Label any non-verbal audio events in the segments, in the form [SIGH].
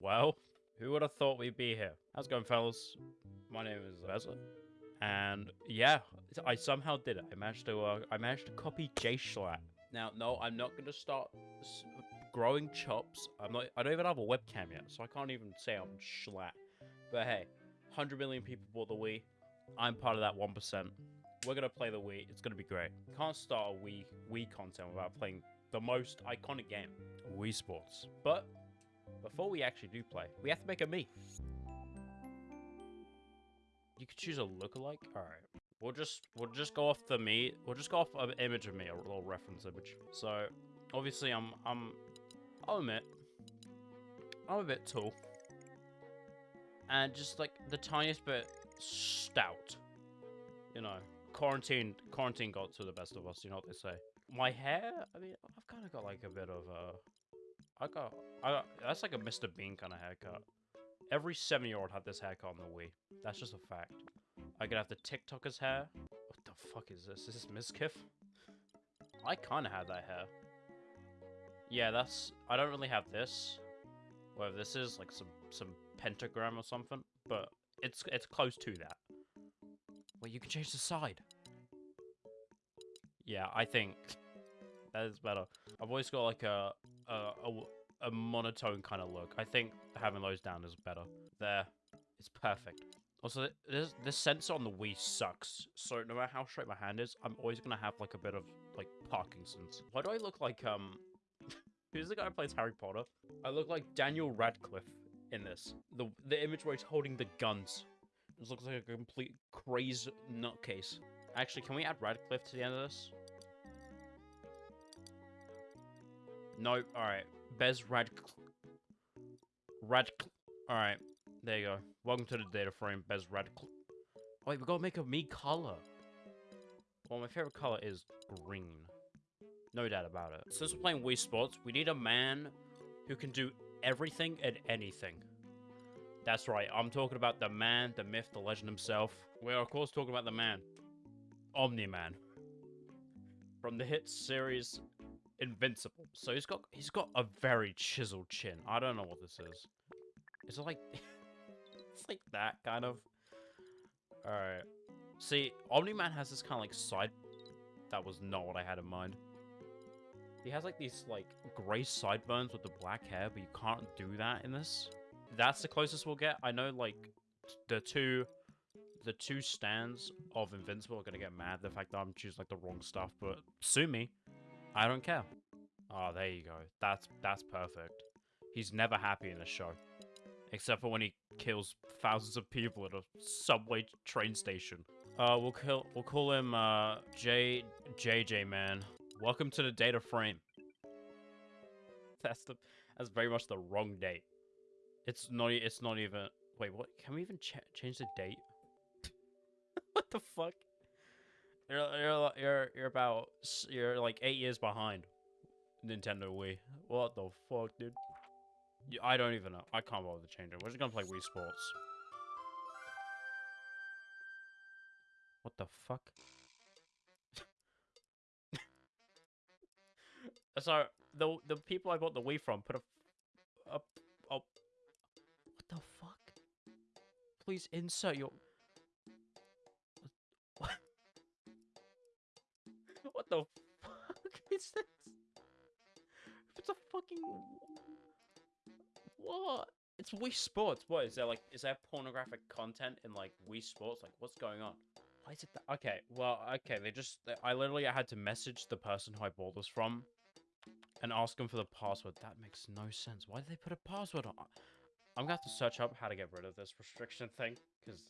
Well, who would have thought we'd be here? How's it going, fellas? My name is Vezza, and yeah, I somehow did it. I managed to, uh, I managed to copy J Schlatt. Now, no, I'm not gonna start s- growing chops. I'm not. I don't even have a webcam yet, so I can't even say I'm Schlatt. But hey, 100 million people bought the Wii. I'm part of that 1%. We're gonna play the Wii. It's gonna be great. Can't start a Wii Wii content without playing the most iconic game, Wii Sports. But before we actually do play, we have to make a me. You could choose a lookalike. All right. We'll just we'll just go off the me. We'll just go off an image of me, a little reference image. So obviously I'm I'm I'll admit I'm a bit tall and just like the tiniest bit stout. You know, quarantine quarantine got to the best of us. You know what they say. My hair. I mean, I've kind of got like a bit of a. I got. I got, that's like a Mr. Bean kind of haircut. Every seven year old had this haircut on the Wii. That's just a fact. I could have the TikToker's hair. What the fuck is this? Is this Mizkif? I kind of have that hair. Yeah, that's. I don't really have this. Whatever this is, like some some pentagram or something, but it's it's close to that. Wait, you can change the side. Yeah, I think that is better. I've always got like a a, a, a monotone kind of look. I think having those down is better. There, it's perfect. Also, this this sensor on the Wii sucks. So no matter how straight my hand is, I'm always gonna have like a bit of like Parkinson's. Why do I look like um? [LAUGHS] Who's the guy who plays Harry Potter? I look like Daniel Radcliffe in this. The the image where he's holding the guns. This looks like a complete crazy nutcase. Actually, can we add Radcliffe to the end of this? No, alright. Bez Radcliffe. Radcliffe. Alright, there you go. Welcome to the data frame, Bez Radcliffe. Wait, we gotta make a me color. Well, my favorite color is green. No doubt about it. Since we're playing Wii Sports, we need a man who can do everything and anything. That's right, I'm talking about the man, the myth, the legend himself. We're of course talking about the man. Omni-Man. From the hit series Invincible. So he's got he's got a very chiseled chin. I don't know what this is. Is it like [LAUGHS] it's like that kind of Alright. See, Omni-Man has this kind of like side that was not what I had in mind. He has like these like grey sideburns with the black hair, but you can't do that in this. That's the closest we'll get. I know like the two the two stands of Invincible are gonna get mad the fact that I'm choosing like the wrong stuff, but sue me. I don't care. Oh, there you go. That's that's perfect. He's never happy in the show. Except for when he kills thousands of people at a subway train station. Uh, we'll kill. We'll call him uh J JJ man. Welcome to the data frame. [LAUGHS] That's the. That's very much the wrong date. It's not. It's not even. Wait, what? Can we even ch change the date? [LAUGHS] what the fuck? You're you're you're you're about you're like eight years behind Nintendo Wii. What the fuck, dude? I don't even know. I can't bother to change it. We're just gonna play Wii Sports. What the fuck? [LAUGHS] so the the people I bought the Wii from put a a, a what the fuck? Please insert your What the fuck [LAUGHS] is this? It's a fucking what? It's Wii Sports. What is there like? Is there pornographic content in like Wii Sports? Like, what's going on? Why is it that? Okay, well, okay. They just. They, I literally had to message the person who I bought this from, and ask them for the password. That makes no sense. Why did they put a password on? I'm gonna have to search up how to get rid of this restriction thing, because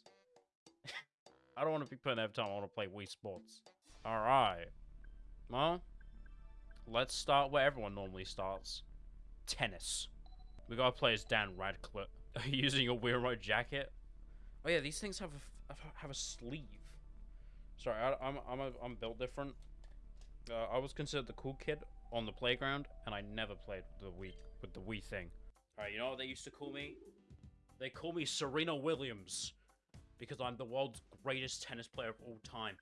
[LAUGHS] I don't want to be putting every time I want to play Wii Sports. All right. Well, let's start where everyone normally starts. Tennis. We gotta play as Dan Radcliffe. [LAUGHS] Using Wii Remote jacket? Oh yeah, these things have a, have a sleeve. Sorry, I, I'm I'm a, I'm built different. Uh, I was considered the cool kid on the playground, and I never played the Wii with the Wii thing. All right, you know what they used to call me? They call me Serena Williams because I'm the world's greatest tennis player of all time.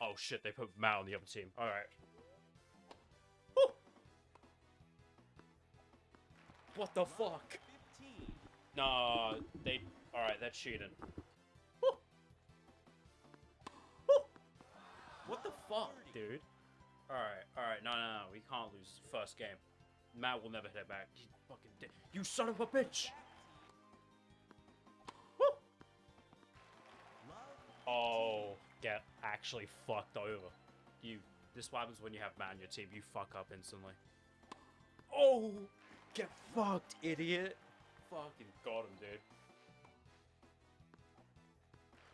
Oh shit, they put Matt on the other team. All right. What the fuck? No, they. Alright, they're cheating. What the fuck, dude? Alright, alright, no, no, no, we can't lose first game. Matt will never hit it back. You fucking You son of a bitch! Oh, get actually fucked over. You. This happens when you have Matt on your team. You fuck up instantly. Oh! Get fucked, idiot! Fucking got him, dude.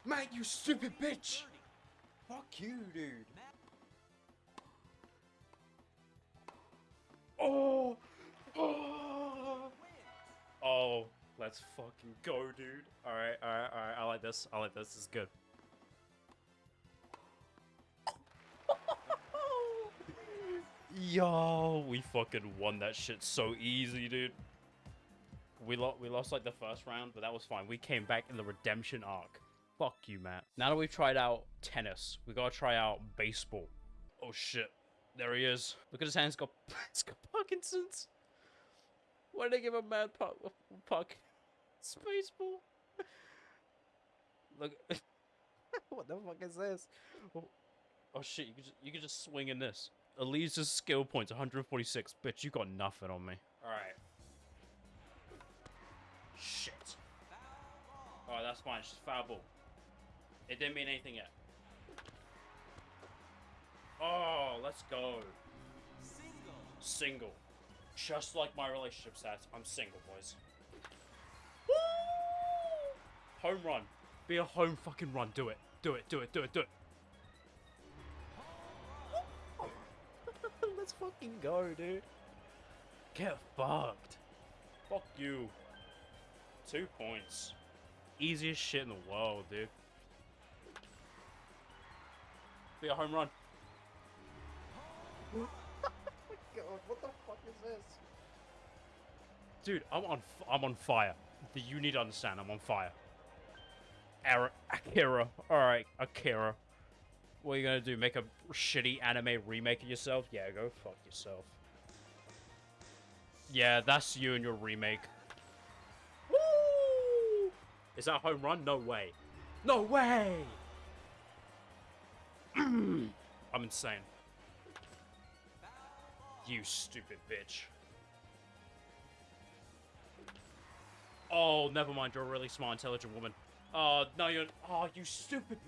Matt, you stupid bitch! Fuck you, dude. Oh! Oh! Oh, let's fucking go, dude. Alright, alright, alright. I like this. I like this. This is good. Yo, we fucking won that shit so easy, dude. We lost, we lost like the first round, but that was fine. We came back in the redemption arc. Fuck you, Matt. Now that we've tried out tennis, we gotta try out baseball. Oh shit, there he is. Look at his hands. Got, it's got Parkinson's. Why did they give a mad puck? Puck. Baseball. Look. [LAUGHS] what the fuck is this? Oh, oh shit, you could just, you could just swing in this. Elise's skill points 146. Bitch, you got nothing on me. Alright. Shit. Alright, that's fine. It's just foul ball. It didn't mean anything yet. Oh, let's go. Single. Just like my relationship stats, I'm single, boys. Woo! Home run. Be a home fucking run. Do it. Do it. Do it. Do it. Do it. Fucking go, dude. Get fucked. Fuck you. Two points. Easiest shit in the world, dude. Be a home run. [LAUGHS] God, what the fuck is this? Dude, I'm on f- I'm on fire. You need to understand, I'm on fire. Ara- Akira. Alright, Akira. What are you gonna do? Make a shitty anime remake of yourself? Yeah, go fuck yourself. Yeah, that's you and your remake. Woo! Is that a home run? No way. No way! [CLEARS THROAT] I'm insane. You stupid bitch. Oh, never mind. You're a really smart, intelligent woman. Oh, no, you're... Oh, you stupid...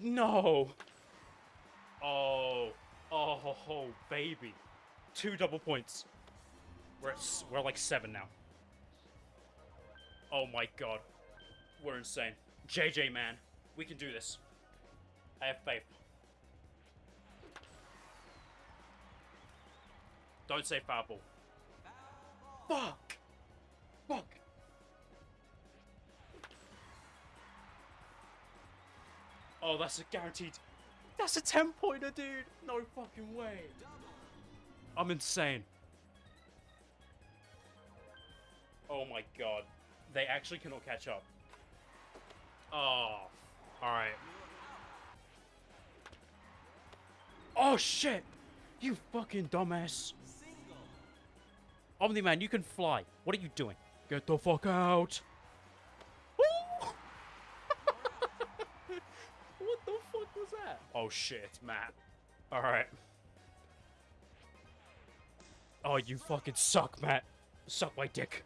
No! Oh. Oh, oh, baby. Two double points. We're, at, we're like seven now. Oh my god. We're insane. JJ, man. We can do this. I have faith. Don't say foul ball. Fuck! Fuck! Oh, that's a guaranteed. That's a 10 pointer, dude! No fucking way! I'm insane. Oh my god. They actually cannot catch up. Ah, oh. Alright. Oh shit! You fucking dumbass. Omni Man, you can fly. What are you doing? Get the fuck out. Woo! what the fuck was Oh shit, Matt. Alright. Oh, you fucking suck, Matt. Suck my dick.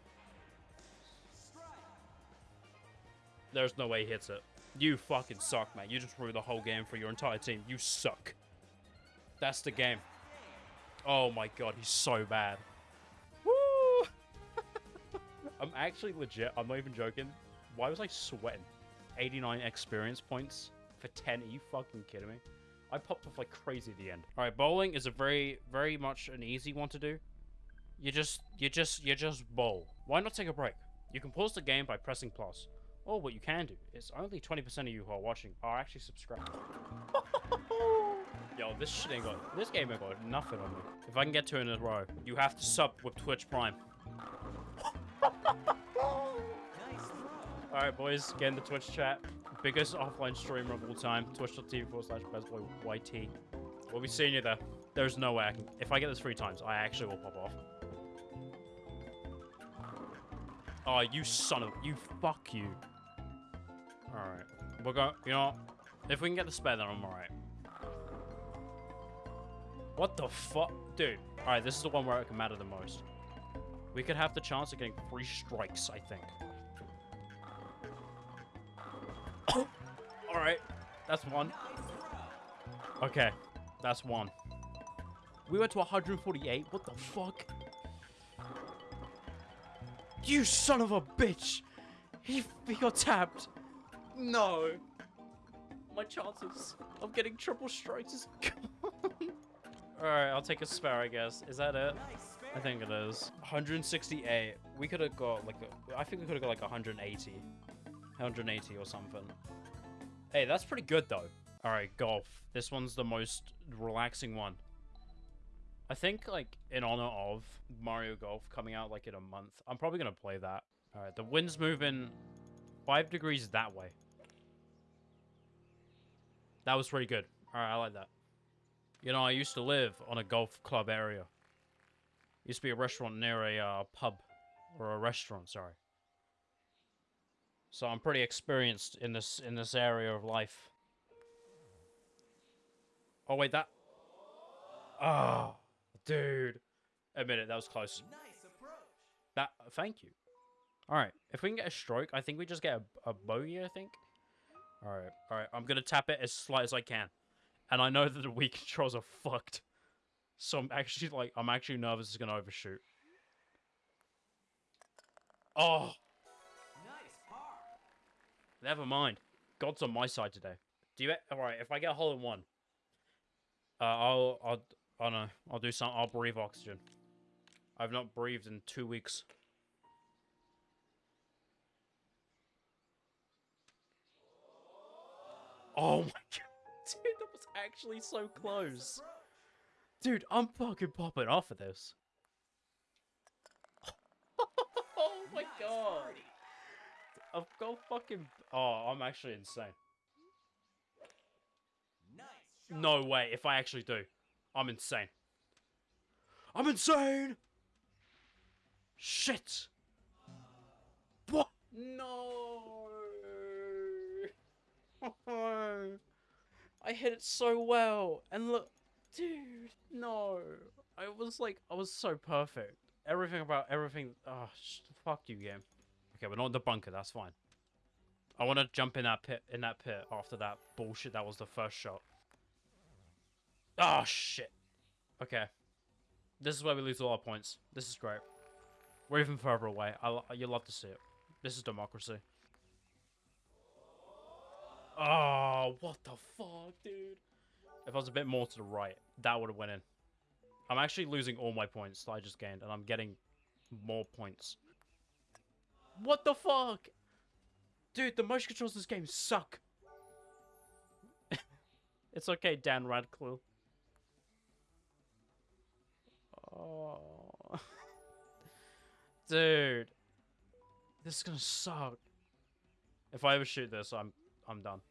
There's no way he hits it. You fucking suck, man. You just ruined the whole game for your entire team. You suck. That's the game. Oh my god, he's so bad. Woo! [LAUGHS] I'm actually legit. I'm not even joking. Why was I sweating? 89 experience points for 10. Are you fucking kidding me? I popped off like crazy at the end. All right, bowling is a very, very much an easy one to do. You just, you just, you just bowl. Why not take a break? You can pause the game by pressing plus. Or what you can do is only 20% of you who are watching are actually subscribed. [LAUGHS] Yo, this shit ain't got, this game ain't got nothing on me. If I can get two in a row, you have to sub with Twitch Prime. [LAUGHS] Alright, boys, get in the Twitch chat. Biggest offline streamer of all time. Twitch.tv forward slash bestboyyt. We'll be seeing you there. There's no way I can. If I get this three times, I actually will pop off. Oh, you son of... You fuck you. Alright. We're going... You know, if we can get the spare, then I'm alright. What the fuck? Dude. Alright, this is the one where it can matter the most. We could have the chance of getting three strikes, I think. Alright. That's one. Okay. That's one. We went to 148? What the fuck? You son of a bitch! He, he got tapped. No. My chances of getting triple strikes is gone. [LAUGHS] Alright, I'll take a spare, I guess. Is that it? I think it is. 168. We could have got like, a, I think we could have got like 180. 180 or something. Hey, that's pretty good though. Alright, golf. This one's the most relaxing one. I think, like, in honor of Mario Golf coming out, like, in a month, I'm probably going to play that. Alright, the wind's moving five degrees that way. That was pretty good. Alright, I like that. You know, I used to live on a golf club area. Used to be a restaurant near a uh, pub. Or a restaurant, sorry. So I'm pretty experienced in this in this area of life. Oh wait, that. Oh, dude. Admit it, that was close. Nice approach. That. Thank you. All right, if we can get a stroke, I think we just get a, a bogey. I think. All right, all right. I'm gonna tap it as slight as I can, and I know that the weak [LAUGHS] controls are fucked. So I'm actually like, I'm actually nervous it's gonna overshoot. Oh. Never mind. God's on my side today. Do you? All right, if I get a hole in one, uh, I'll, I'll, I don't know. I'll do some. I'll breathe oxygen. I've not breathed in two weeks. Oh my [LAUGHS] god, dude, that was actually so close. Dude, I'm fucking popping off of this. [LAUGHS] oh my god. I've got fucking. Oh, I'm actually insane. Nice. No way. If I actually do, I'm insane. I'm insane. Shit. What? No. I hit it so well, and look, dude. No. I was like, I was so perfect. Everything about everything. Oh, fuck you, game. Okay, we're not in the bunker. That's fine. I want to jump in that pit. In that pit after that bullshit. That was the first shot. Oh shit. Okay. This is where we lose all our points. This is great. We're even further away. I you love to see it. This is democracy. Oh, what the fuck, dude? If I was a bit more to the right, that would have went in. I'm actually losing all my points that I just gained, and I'm getting more points. What the fuck? Dude, the motion controls in this game suck. [LAUGHS] it's okay, Dan Radcliffe. Oh. [LAUGHS] Dude. This is gonna suck. If I ever shoot this, I'm I'm done.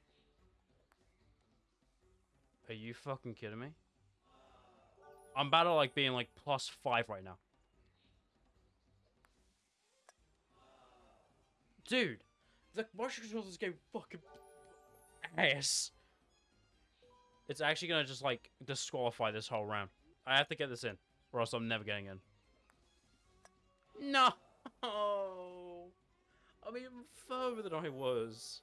Are you fucking kidding me? I'm about to like being like plus five right now. Dude, the motion controls this game fucking ass. It's actually gonna just like disqualify this whole round. I have to get this in, or else I'm never getting in. No. I'm even further than I was.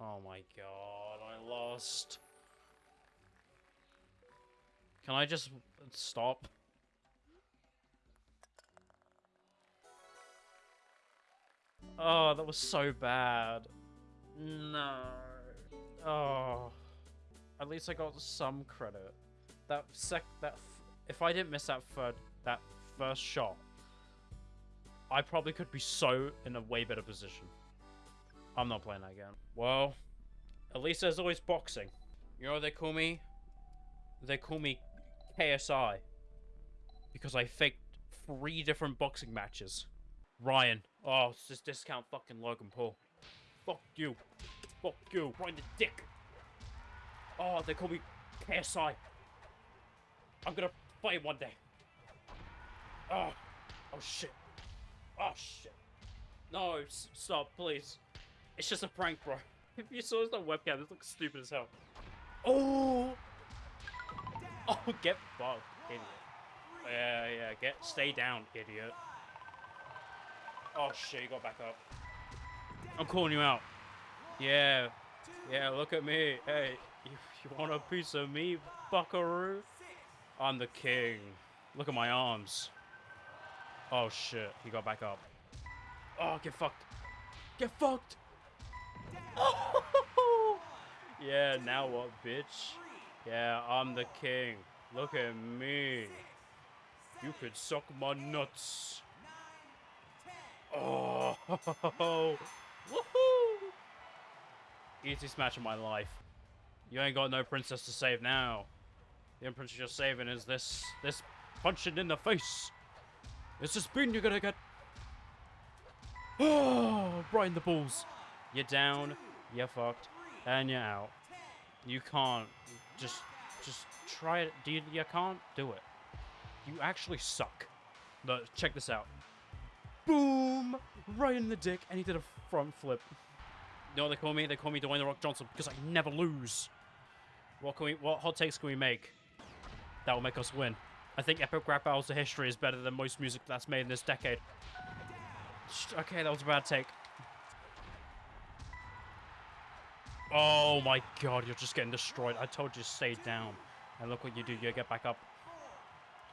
Oh my god, I lost. Can I just stop? Oh, that was so bad. No. Oh. At least I got some credit. That sec that if I didn't miss that third that first shot, I probably could be so in a way better position. I'm not playing that again. Well, at least there's always boxing. You know they call me? They call me KSI. Because I faked three different boxing matches. Ryan. Oh, it's just discount fucking Logan Paul. Fuck you. Fuck you. In the dick. Oh, they call me KSI. I'm gonna fight one day. Oh, oh shit. Oh shit. No, stop, please. It's just a prank, bro. [LAUGHS] If you saw this on webcam, this looks stupid as hell. Oh! Oh, get fucked, idiot. Yeah, yeah, get stay down, idiot. Oh shit, you got back up. I'm calling you out. Yeah, yeah, look at me. Hey, you, you want a piece of me, buckaroo? I'm the king. Look at my arms. Oh shit, he got back up. Oh, get fucked. Get fucked. [LAUGHS] Yeah, now what, bitch? Yeah, I'm the king. Look at me. You could suck my nuts. Oh, [LAUGHS] woohoo! Easiest match of my life. You ain't got no princess to save now. The only princess you're saving is this, this punching in the face. It's a spoon you're gonna get. [SIGHS] Oh, right in the balls. You're down, you're fucked, and you're out. You can't just just try it. You, you can't do it. You actually suck. Look, check this out. Boom! Right in the dick, and he did a front flip. Know they call me? They call me Dwayne the Rock Johnson because I never lose. What can we? What hot takes can we make? That will make us win. I think Epic Rap Battles of History is better than most music that's made in this decade. Okay, that was a bad take. Oh my god, you're just getting destroyed. I told you to stay down. And look what you do, you get back up.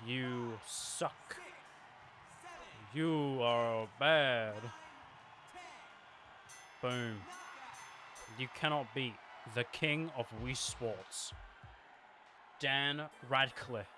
You suck. You are bad. Boom. You cannot beat the king of Wii Sports. Dan Radcliffe.